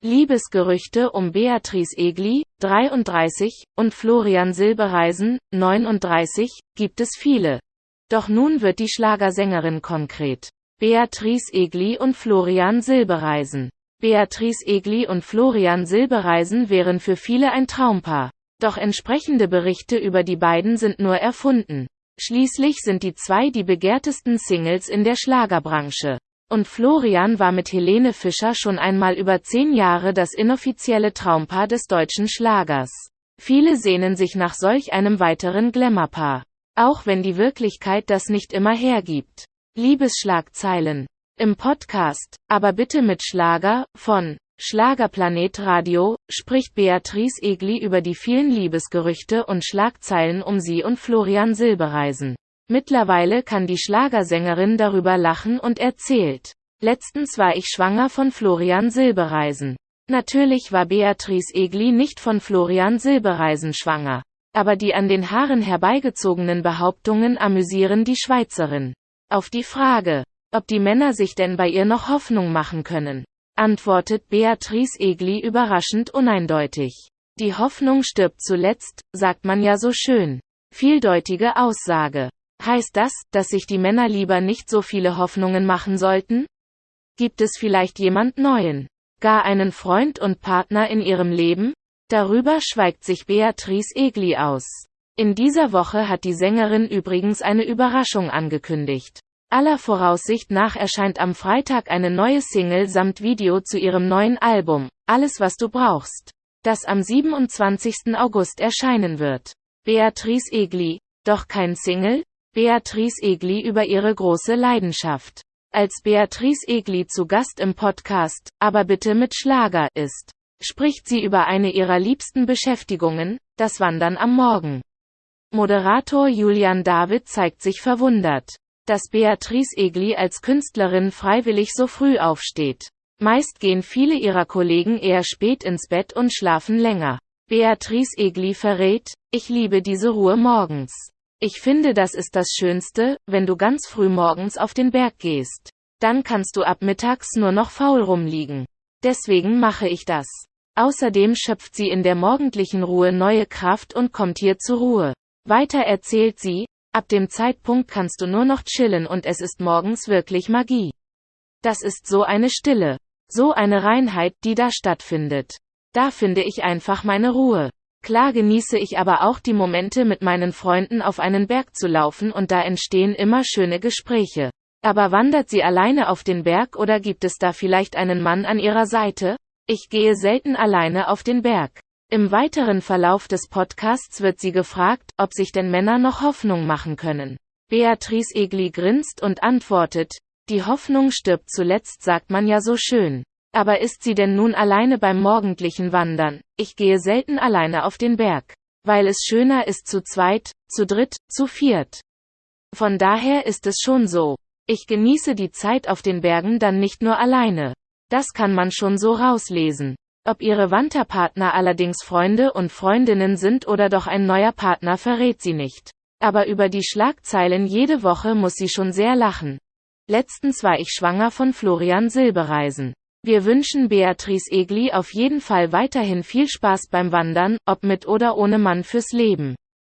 Liebesgerüchte um Beatrice Egli, 33, und Florian Silbereisen, 39, gibt es viele. Doch nun wird die Schlagersängerin konkret. Beatrice Egli und Florian Silbereisen. Beatrice Egli und Florian Silbereisen wären für viele ein Traumpaar. Doch entsprechende Berichte über die beiden sind nur erfunden. Schließlich sind die zwei die begehrtesten Singles in der Schlagerbranche. Und Florian war mit Helene Fischer schon einmal über zehn Jahre das inoffizielle Traumpaar des deutschen Schlagers. Viele sehnen sich nach solch einem weiteren Glamourpaar. Auch wenn die Wirklichkeit das nicht immer hergibt. Liebesschlagzeilen. Im Podcast, aber bitte mit Schlager, von Schlagerplanet Radio, spricht Beatrice Egli über die vielen Liebesgerüchte und Schlagzeilen um sie und Florian Silbereisen. Mittlerweile kann die Schlagersängerin darüber lachen und erzählt. Letztens war ich schwanger von Florian Silbereisen. Natürlich war Beatrice Egli nicht von Florian Silbereisen schwanger. Aber die an den Haaren herbeigezogenen Behauptungen amüsieren die Schweizerin. Auf die Frage, ob die Männer sich denn bei ihr noch Hoffnung machen können, antwortet Beatrice Egli überraschend uneindeutig. Die Hoffnung stirbt zuletzt, sagt man ja so schön. Vieldeutige Aussage. Heißt das, dass sich die Männer lieber nicht so viele Hoffnungen machen sollten? Gibt es vielleicht jemand Neuen? Gar einen Freund und Partner in ihrem Leben? Darüber schweigt sich Beatrice Egli aus. In dieser Woche hat die Sängerin übrigens eine Überraschung angekündigt. Aller Voraussicht nach erscheint am Freitag eine neue Single samt Video zu ihrem neuen Album, Alles was du brauchst, das am 27. August erscheinen wird. Beatrice Egli, doch kein Single? Beatrice Egli über ihre große Leidenschaft. Als Beatrice Egli zu Gast im Podcast, aber bitte mit Schlager, ist, spricht sie über eine ihrer liebsten Beschäftigungen, das Wandern am Morgen. Moderator Julian David zeigt sich verwundert, dass Beatrice Egli als Künstlerin freiwillig so früh aufsteht. Meist gehen viele ihrer Kollegen eher spät ins Bett und schlafen länger. Beatrice Egli verrät, ich liebe diese Ruhe morgens. Ich finde das ist das Schönste, wenn du ganz früh morgens auf den Berg gehst. Dann kannst du ab mittags nur noch faul rumliegen. Deswegen mache ich das. Außerdem schöpft sie in der morgendlichen Ruhe neue Kraft und kommt hier zur Ruhe. Weiter erzählt sie, ab dem Zeitpunkt kannst du nur noch chillen und es ist morgens wirklich Magie. Das ist so eine Stille, so eine Reinheit, die da stattfindet. Da finde ich einfach meine Ruhe. Klar genieße ich aber auch die Momente mit meinen Freunden auf einen Berg zu laufen und da entstehen immer schöne Gespräche. Aber wandert sie alleine auf den Berg oder gibt es da vielleicht einen Mann an ihrer Seite? Ich gehe selten alleine auf den Berg. Im weiteren Verlauf des Podcasts wird sie gefragt, ob sich denn Männer noch Hoffnung machen können. Beatrice Egli grinst und antwortet, die Hoffnung stirbt zuletzt sagt man ja so schön. Aber ist sie denn nun alleine beim morgendlichen Wandern? Ich gehe selten alleine auf den Berg. Weil es schöner ist zu zweit, zu dritt, zu viert. Von daher ist es schon so. Ich genieße die Zeit auf den Bergen dann nicht nur alleine. Das kann man schon so rauslesen. Ob ihre Wanderpartner allerdings Freunde und Freundinnen sind oder doch ein neuer Partner verrät sie nicht. Aber über die Schlagzeilen jede Woche muss sie schon sehr lachen. Letztens war ich schwanger von Florian Silbereisen. Wir wünschen Beatrice Egli auf jeden Fall weiterhin viel Spaß beim Wandern, ob mit oder ohne Mann fürs Leben.